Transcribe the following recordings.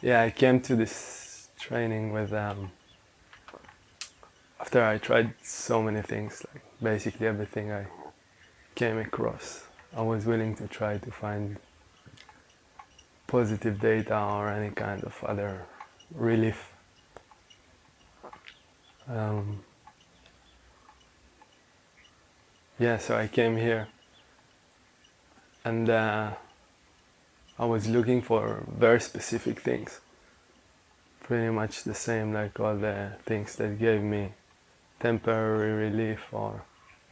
yeah, I came to this training with um, after I tried so many things, like basically everything I came across. I was willing to try to find positive data or any kind of other relief. Um, yeah, so I came here and uh, I was looking for very specific things. Pretty much the same like all the things that gave me temporary relief or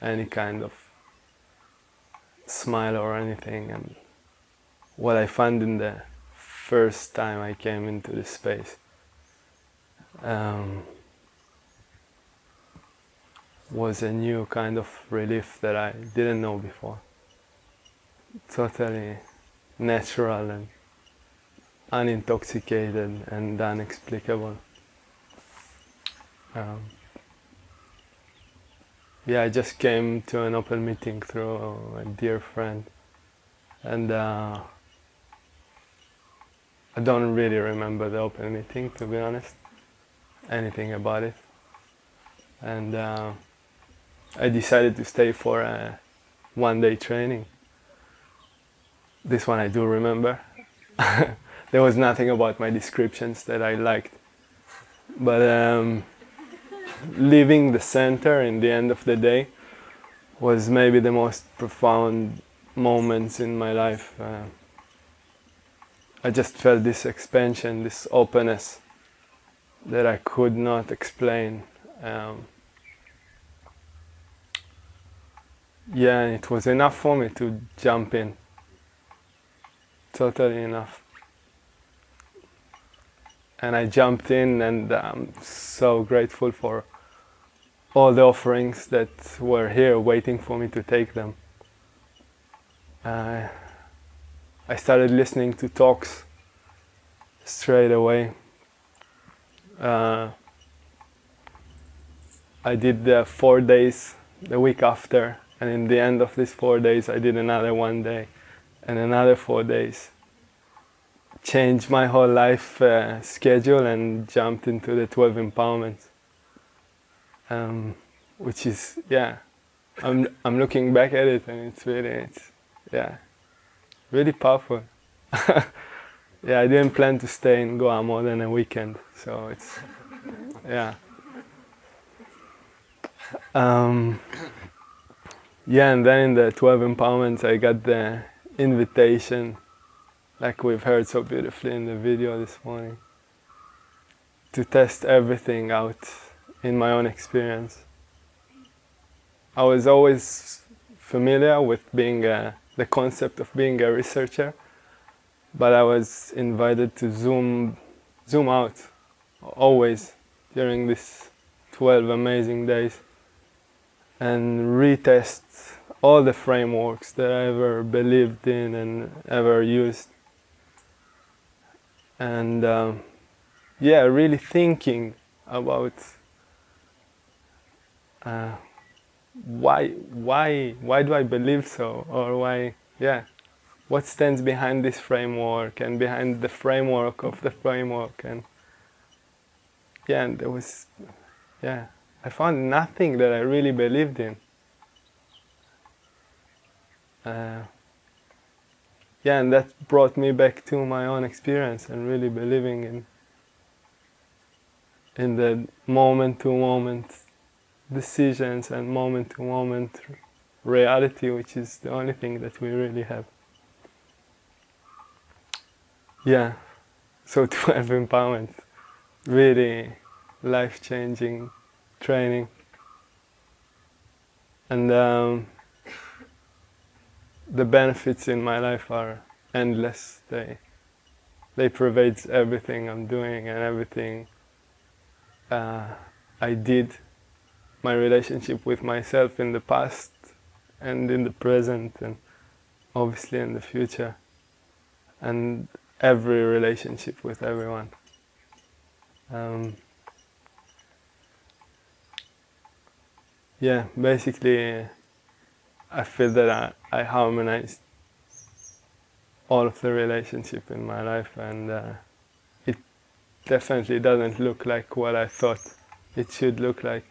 any kind of smile or anything and what I found in the first time I came into this space um, was a new kind of relief that I didn't know before. Totally natural and unintoxicated and unexplicable. Um, yeah, I just came to an open meeting through a dear friend and uh, I don't really remember the open meeting to be honest, anything about it. And uh, I decided to stay for a one day training. This one I do remember. there was nothing about my descriptions that I liked. But um, leaving the center in the end of the day was maybe the most profound moments in my life. Uh, I just felt this expansion, this openness that I could not explain. Um, yeah, it was enough for me to jump in. Totally enough. And I jumped in and I'm so grateful for all the offerings that were here waiting for me to take them. Uh, I started listening to talks straight away. Uh, I did the four days the week after and in the end of these four days I did another one day and another four days. Changed my whole life uh, schedule and jumped into the 12 empowerments. Um, which is, yeah, I'm, I'm looking back at it and it's really, it's, yeah, really powerful. yeah, I didn't plan to stay in Goa more than a weekend, so it's, yeah. Um, yeah, and then in the 12 empowerments, I got the invitation, like we've heard so beautifully in the video this morning, to test everything out in my own experience. I was always familiar with being a, the concept of being a researcher, but I was invited to zoom, zoom out always during these 12 amazing days and retest all the frameworks that I ever believed in and ever used. And um, yeah, really thinking about uh, why, why, why do I believe so, or why, yeah, what stands behind this framework and behind the framework of the framework, and yeah, and there was, yeah, I found nothing that I really believed in. Uh, yeah, and that brought me back to my own experience and really believing in in the moment to moment decisions and moment to moment reality, which is the only thing that we really have. Yeah, so 12 empowerment, really life-changing training. And um, the benefits in my life are endless. They, they pervade everything I'm doing and everything uh, I did. My relationship with myself in the past and in the present and obviously in the future. And every relationship with everyone. Um, yeah, basically I feel that I, I harmonized all of the relationship in my life and uh, it definitely doesn't look like what I thought it should look like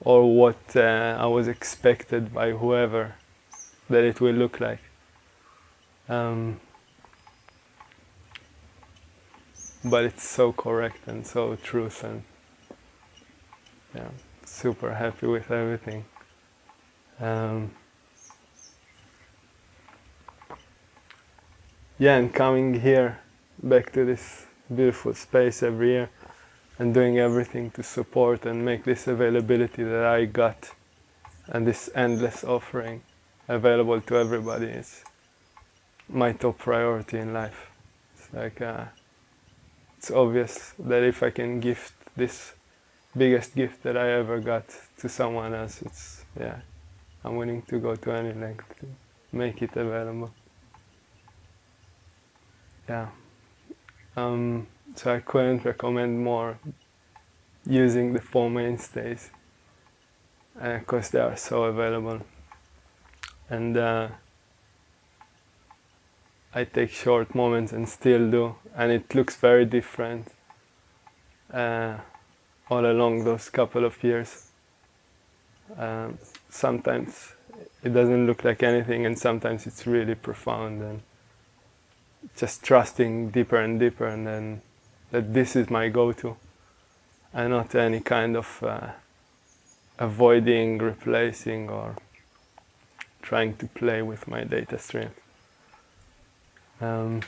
or what uh, I was expected by whoever that it will look like. Um, but it's so correct and so truth and yeah, super happy with everything. Um, yeah, and coming here back to this beautiful space every year and doing everything to support and make this availability that I got and this endless offering available to everybody is my top priority in life. It's like uh, it's obvious that if I can gift this biggest gift that I ever got to someone else, it's yeah, I'm willing to go to any length to make it available. Yeah. Um, so I couldn't recommend more using the four mainstays because uh, they are so available and uh, I take short moments and still do and it looks very different uh, all along those couple of years um, sometimes it doesn't look like anything and sometimes it's really profound and just trusting deeper and deeper and then that this is my go-to and not any kind of uh, avoiding, replacing or trying to play with my data stream. Um,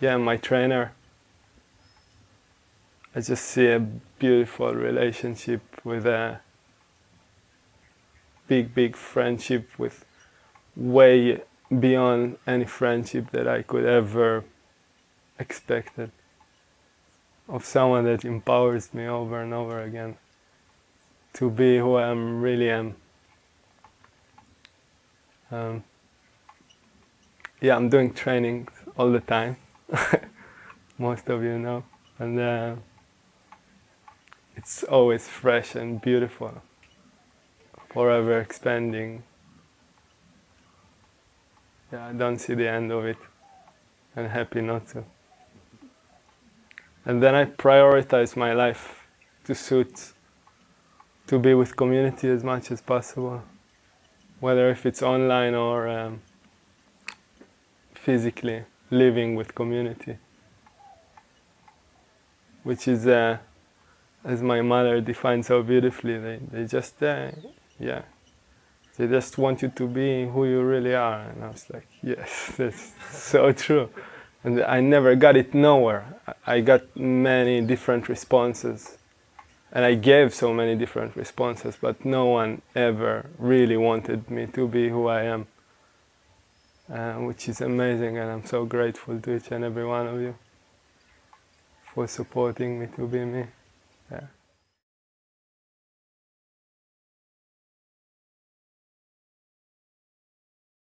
yeah, my trainer, I just see a beautiful relationship with a big, big friendship with way beyond any friendship that I could ever expected of someone that empowers me over and over again to be who I am, really am. Um, yeah, I'm doing training all the time. Most of you know, and uh, it's always fresh and beautiful, forever expanding. Yeah, I don't see the end of it, and happy not to. And then I prioritize my life to suit, to be with community as much as possible, whether if it's online or um, physically living with community, which is, uh, as my mother defined so beautifully, they, they just, uh, yeah, they just want you to be who you really are. And I was like, yes, that's so true and I never got it nowhere. I got many different responses and I gave so many different responses but no one ever really wanted me to be who I am uh, which is amazing and I'm so grateful to each and every one of you for supporting me to be me. Yeah.